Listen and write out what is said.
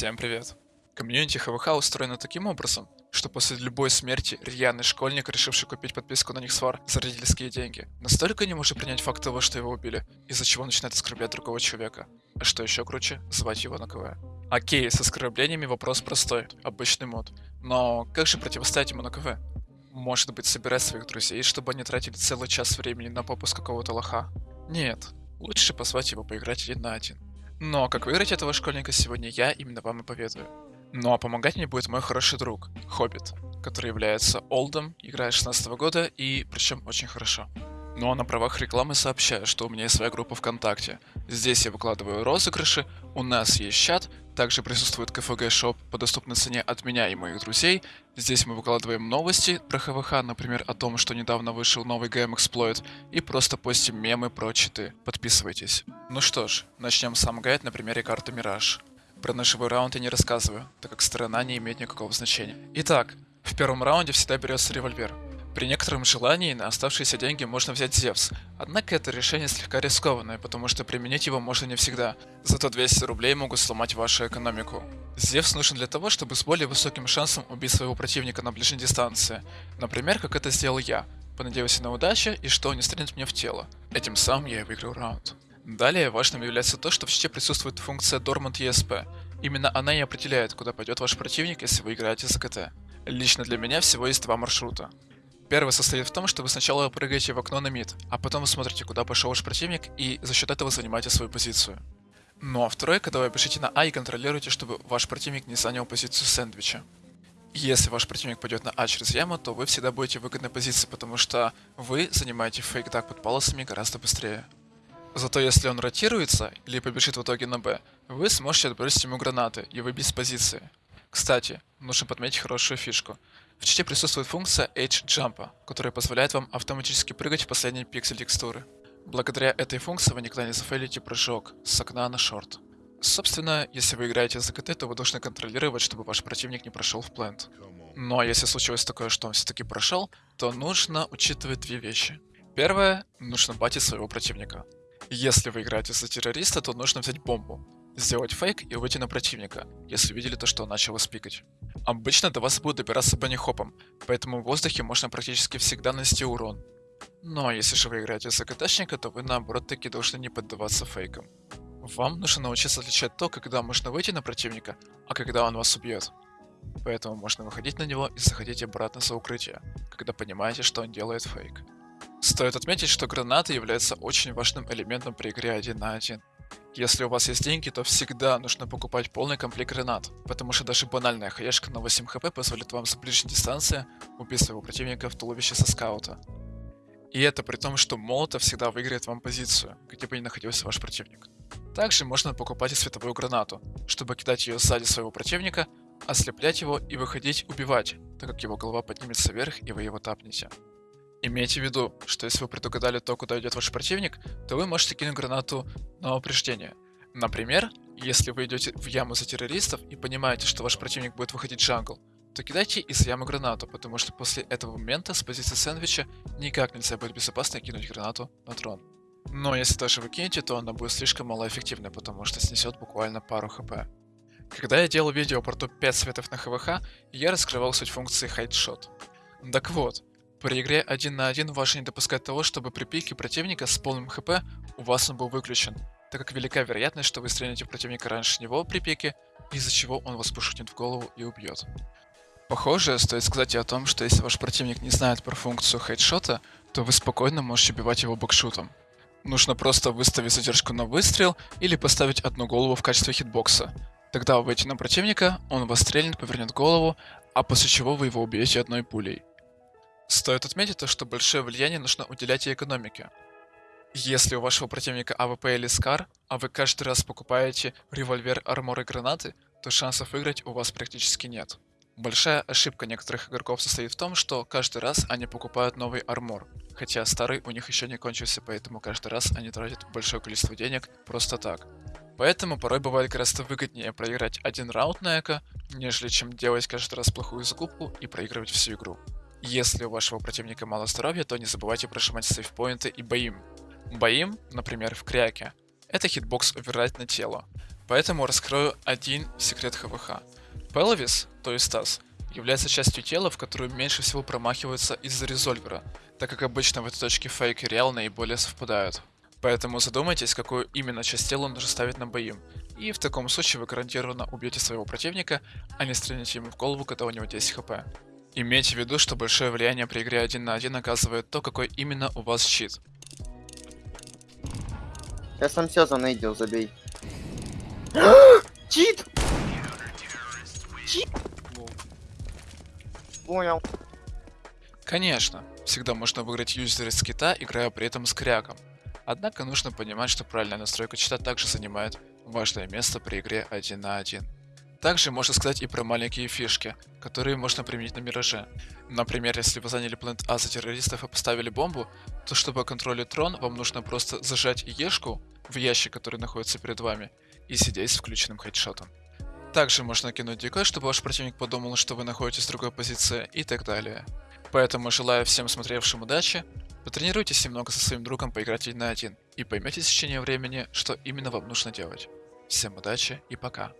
Всем привет. Комьюнити ХВХ устроено таким образом, что после любой смерти рьяный школьник, решивший купить подписку на Nixware за родительские деньги, настолько не может принять факт того, что его убили, из-за чего начинает оскорблять другого человека. А что еще круче, звать его на КВ. Окей, с оскорблениями вопрос простой, обычный мут. Но как же противостоять ему на КВ? Может быть, собирать своих друзей, чтобы они тратили целый час времени на попуск какого-то лоха? Нет, лучше позвать его поиграть один на один. Но как выиграть этого школьника сегодня я именно вам и поведаю. Ну а помогать мне будет мой хороший друг, Хоббит, который является олдом, играет 16 года и причем очень хорошо. Ну а на правах рекламы сообщаю, что у меня есть своя группа ВКонтакте. Здесь я выкладываю розыгрыши, у нас есть чат, также присутствует КФГ шоп по доступной цене от меня и моих друзей. Здесь мы выкладываем новости про ХВХ, например, о том, что недавно вышел новый Game Exploit, и просто постим мемы про читы. Подписывайтесь. Ну что ж, начнем сам гайд на примере карты Мираж. Про ножевой раунд я не рассказываю, так как сторона не имеет никакого значения. Итак, в первом раунде всегда берется револьвер. При некотором желании на оставшиеся деньги можно взять Зевс, однако это решение слегка рискованное, потому что применить его можно не всегда, зато 200 рублей могут сломать вашу экономику. Зевс нужен для того, чтобы с более высоким шансом убить своего противника на ближней дистанции, например, как это сделал я, понадеялся на удачу и что он не стрельнет мне в тело. Этим самым я и выиграл раунд. Далее важным является то, что в чите присутствует функция Dormant ESP. Именно она и определяет, куда пойдет ваш противник, если вы играете за КТ. Лично для меня всего есть два маршрута. Первый состоит в том, что вы сначала прыгаете в окно на мид, а потом вы смотрите, куда пошел ваш противник, и за счет этого занимаете свою позицию. Ну а второй, когда вы пишете на А и контролируете, чтобы ваш противник не занял позицию сэндвича. Если ваш противник пойдет на А через яму, то вы всегда будете в выгодной позиции, потому что вы занимаете фейк так под палосами гораздо быстрее. Зато если он ротируется или побежит в итоге на Б, вы сможете отбросить ему гранаты и выбить с позиции. Кстати, нужно подметить хорошую фишку. В чите присутствует функция Edge Jump, которая позволяет вам автоматически прыгать в последний пиксель текстуры. Благодаря этой функции вы никогда не зафейлите прыжок с окна на шорт. Собственно, если вы играете за КТ, то вы должны контролировать, чтобы ваш противник не прошел в плент. Но если случилось такое, что он все-таки прошел, то нужно учитывать две вещи. Первое, нужно батить своего противника. Если вы играете за террориста, то нужно взять бомбу, сделать фейк и выйти на противника, если видели то, что он начал вас. Обычно до вас будут добираться банихопом, поэтому в воздухе можно практически всегда нанести урон. Но если же вы играете за КТшника, то вы наоборот таки должны не поддаваться фейкам. Вам нужно научиться отличать то, когда можно выйти на противника, а когда он вас убьет. Поэтому можно выходить на него и заходить обратно за укрытие, когда понимаете, что он делает фейк. Стоит отметить, что гранаты являются очень важным элементом при игре 1 на 1. Если у вас есть деньги, то всегда нужно покупать полный комплект гранат, потому что даже банальная хаешка на 8 хп позволит вам с ближней дистанции убить своего противника в туловище со скаута. И это при том, что молотов всегда выиграет вам позицию, где бы ни находился ваш противник. Также можно покупать и световую гранату, чтобы кидать ее сзади своего противника, ослеплять его и выходить убивать, так как его голова поднимется вверх и вы его тапнете. Имейте в виду, что если вы предугадали то, куда идет ваш противник, то вы можете кинуть гранату на упреждение. Например, если вы идете в яму за террористов и понимаете, что ваш противник будет выходить в джангл, то кидайте из ямы гранату, потому что после этого момента с позиции сэндвича никак нельзя будет безопасно кинуть гранату на трон. Но если даже вы кинете, то она будет слишком малоэффективной, потому что снесет буквально пару хп. Когда я делал видео про топ-5 светов на ХВХ, я раскрывал суть функции Hideshot. Так вот, при игре 1 на 1 важно не допускать того, чтобы при пике противника с полным хп у вас он был выключен, так как велика вероятность, что вы стрельнете противника раньше него при пике, из-за чего он вас пошутит в голову и убьет. Похоже, стоит сказать и о том, что если ваш противник не знает про функцию hide shot а, то вы спокойно можете убивать его backshoot ом. Нужно просто выставить задержку на выстрел или поставить одну голову в качестве хитбокса. Тогда вы выйдете на противника, он вас стрельнет, повернет голову, а после чего вы его убьете одной пулей. Стоит отметить то, что большое влияние нужно уделять и экономике. Если у вашего противника AWP или SCAR, а вы каждый раз покупаете револьвер, armor и гранаты, то шансов выиграть у вас практически нет. Большая ошибка некоторых игроков состоит в том, что каждый раз они покупают новый армор, хотя старый у них еще не кончился, поэтому каждый раз они тратят большое количество денег просто так. Поэтому порой бывает гораздо выгоднее проиграть один раунд на эко, нежели чем делать каждый раз плохую закупку и проигрывать всю игру. Если у вашего противника мало здоровья, то не забывайте прожимать сейфпоинты и боим. Боим, например, в кряке. Это hitbox override на тело. Поэтому раскрою один секрет ХВХ. Pelvis, то есть таз, является частью тела, в которую меньше всего промахиваются из-за resolver а, так как обычно в этой точке фейк и real наиболее совпадают. Поэтому задумайтесь, какую именно часть тела нужно ставить на baim, и в таком случае вы гарантированно убьете своего противника, а не стрельнете ему в голову, когда у него 10 HP. Имейте в виду, что большое влияние при игре 1 на 1 оказывает то, какой именно у вас чит. Я сам все занейдил, забей. Чит! Чит! Понял. Конечно, всегда можно выиграть юзер из кита, играя при этом с кряком. Однако нужно понимать, что правильная настройка чита также занимает важное место при игре 1 на 1. Также можно сказать и про маленькие фишки, которые можно применить на Мираже. Например, если вы заняли планет А за террористов и поставили бомбу, то чтобы контролить трон, вам нужно просто зажать Ешку в ящик, который находится перед вами, и сидеть с включенным хедшотом. Также можно кинуть дикой, чтобы ваш противник подумал, что вы находитесь в другой позиции и так далее. Поэтому желаю всем смотревшим удачи, потренируйтесь немного со своим другом поиграть один на один и поймете в течение времени, что именно вам нужно делать. Всем удачи и пока.